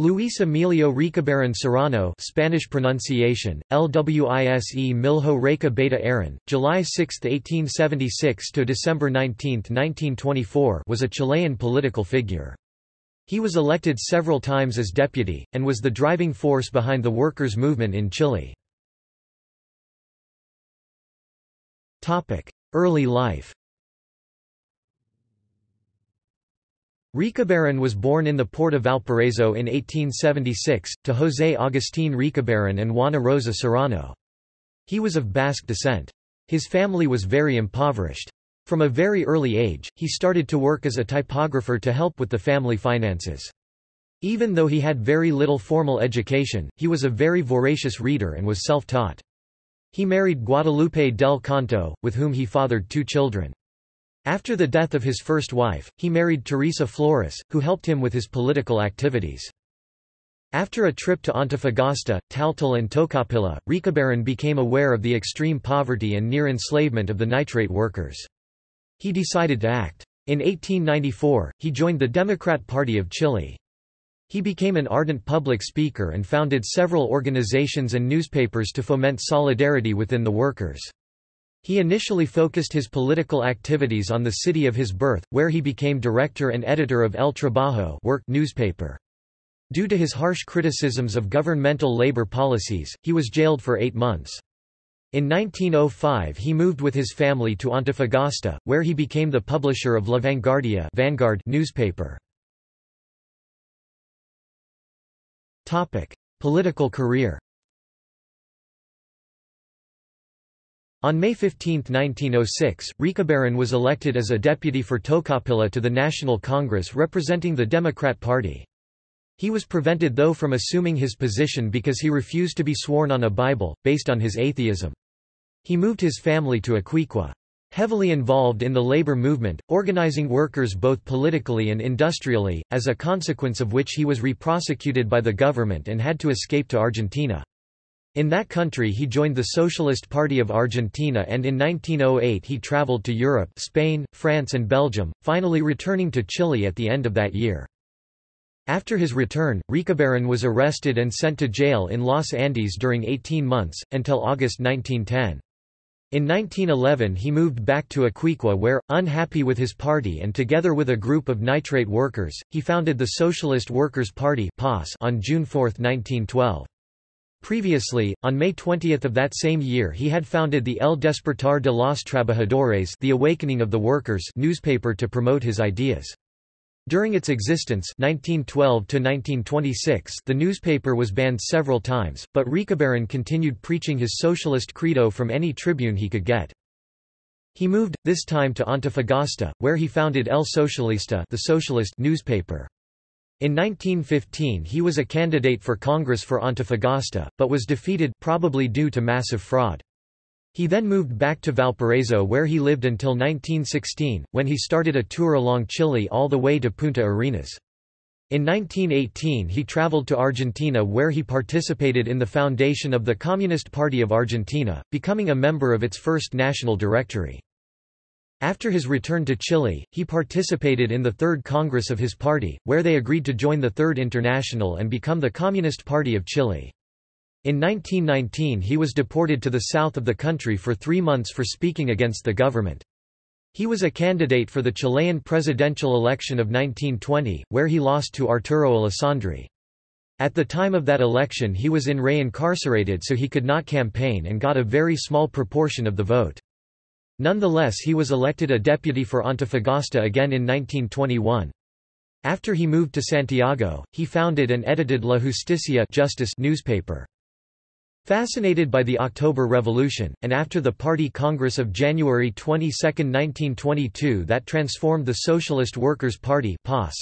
Luis Emilio Recabarren Serrano Spanish pronunciation, Lwise Milho Reca Beta Aaron, July 6, 1876 to December 19, 1924 was a Chilean political figure. He was elected several times as deputy, and was the driving force behind the workers' movement in Chile. Early life Recabarren was born in the port of Valparaiso in 1876, to José Agustín Recabarren and Juana Rosa Serrano. He was of Basque descent. His family was very impoverished. From a very early age, he started to work as a typographer to help with the family finances. Even though he had very little formal education, he was a very voracious reader and was self-taught. He married Guadalupe del Canto, with whom he fathered two children. After the death of his first wife, he married Teresa Flores, who helped him with his political activities. After a trip to Antofagasta, Taltal and Tocopilla, Recabarren became aware of the extreme poverty and near enslavement of the nitrate workers. He decided to act. In 1894, he joined the Democrat Party of Chile. He became an ardent public speaker and founded several organizations and newspapers to foment solidarity within the workers. He initially focused his political activities on the city of his birth, where he became director and editor of El Trabajo work newspaper. Due to his harsh criticisms of governmental labor policies, he was jailed for eight months. In 1905 he moved with his family to Antofagasta, where he became the publisher of La Vanguardia Vanguard newspaper. Political career On May 15, 1906, Recabarren was elected as a deputy for Tocopilla to the National Congress representing the Democrat Party. He was prevented though from assuming his position because he refused to be sworn on a Bible, based on his atheism. He moved his family to Iquique. Heavily involved in the labor movement, organizing workers both politically and industrially, as a consequence of which he was re-prosecuted by the government and had to escape to Argentina. In that country he joined the Socialist Party of Argentina and in 1908 he traveled to Europe Spain, France and Belgium, finally returning to Chile at the end of that year. After his return, Recabarren was arrested and sent to jail in Los Andes during 18 months, until August 1910. In 1911 he moved back to Iquique where, unhappy with his party and together with a group of nitrate workers, he founded the Socialist Workers' Party on June 4, 1912. Previously, on May 20 of that same year he had founded the El Despertar de los Trabajadores the Awakening of the Workers newspaper to promote his ideas. During its existence 1912 the newspaper was banned several times, but Recabarren continued preaching his socialist credo from any tribune he could get. He moved, this time to Antofagasta, where he founded El Socialista the socialist newspaper. In 1915 he was a candidate for Congress for Antofagasta, but was defeated probably due to massive fraud. He then moved back to Valparaiso where he lived until 1916, when he started a tour along Chile all the way to Punta Arenas. In 1918 he traveled to Argentina where he participated in the foundation of the Communist Party of Argentina, becoming a member of its first national directory. After his return to Chile, he participated in the Third Congress of his party, where they agreed to join the Third International and become the Communist Party of Chile. In 1919 he was deported to the south of the country for three months for speaking against the government. He was a candidate for the Chilean presidential election of 1920, where he lost to Arturo Alessandri. At the time of that election he was in re incarcerated so he could not campaign and got a very small proportion of the vote. Nonetheless he was elected a deputy for Antofagasta again in 1921. After he moved to Santiago, he founded and edited La Justicia Justice newspaper. Fascinated by the October Revolution, and after the Party Congress of January 22, 1922 that transformed the Socialist Workers' Party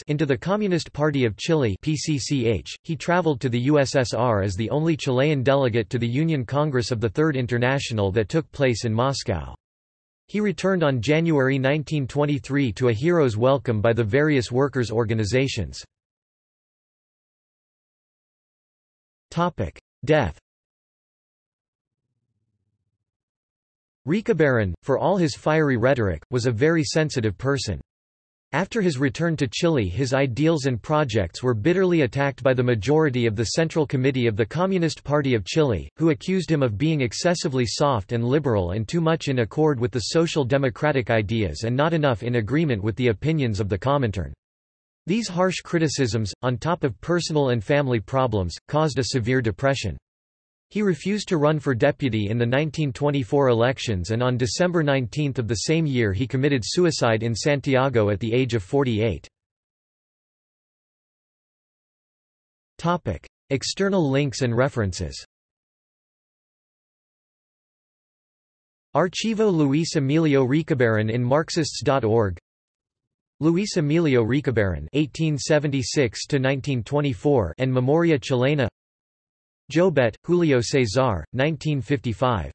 into the Communist Party of Chile PCCH, he traveled to the USSR as the only Chilean delegate to the Union Congress of the Third International that took place in Moscow. He returned on January 1923 to a hero's welcome by the various workers' organizations. Death Recabarren, for all his fiery rhetoric, was a very sensitive person. After his return to Chile his ideals and projects were bitterly attacked by the majority of the Central Committee of the Communist Party of Chile, who accused him of being excessively soft and liberal and too much in accord with the social democratic ideas and not enough in agreement with the opinions of the Comintern. These harsh criticisms, on top of personal and family problems, caused a severe depression. He refused to run for deputy in the 1924 elections and on December 19 of the same year he committed suicide in Santiago at the age of 48. External links and references Archivo Luis Emilio Recabarren in Marxists.org Luis Emilio Recabarren (1876–1924) and Memoria Chilena Jobet, Julio César, 1955.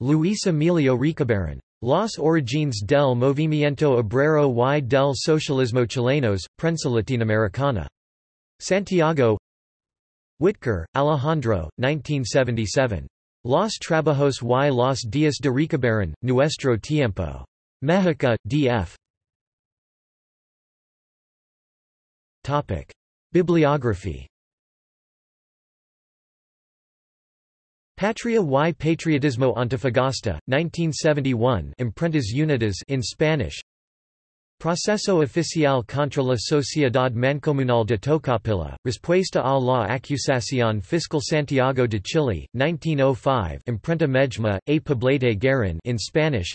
Luis Emilio Recabarren. Los Orígenes del Movimiento Obrero y del Socialismo Chilenos, Prensa Latinoamericana. Santiago Witker, Alejandro, 1977. Los Trabajos y los días de Recabarren, Nuestro Tiempo. Mexica, D.F. Bibliography Patria y Patriotismo Antofagasta, 1971 Imprentas Unidas in Spanish Proceso oficial contra la Sociedad Mancomunal de Tocopilla, Respuesta a la acusación fiscal Santiago de Chile, 1905 Imprenta Mejma, A Poblete Guerin in Spanish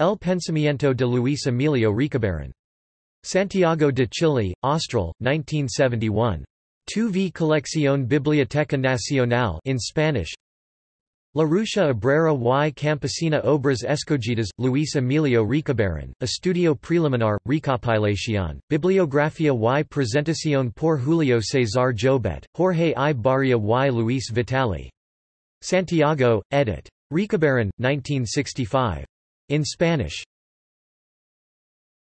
El Pensamiento de Luis Emilio Recabarren. Santiago de Chile, Austral, 1971. 2v Colección Biblioteca Nacional in Spanish La Rucha Obrera y Campesina Obras Escogidas, Luis Emilio Recabarren, Estudio Preliminar, Recopilación, Bibliografía y Presentación por Julio César Jobet, Jorge I Barria y Luis Vitali. Santiago, edit. Recabarren, 1965. In Spanish.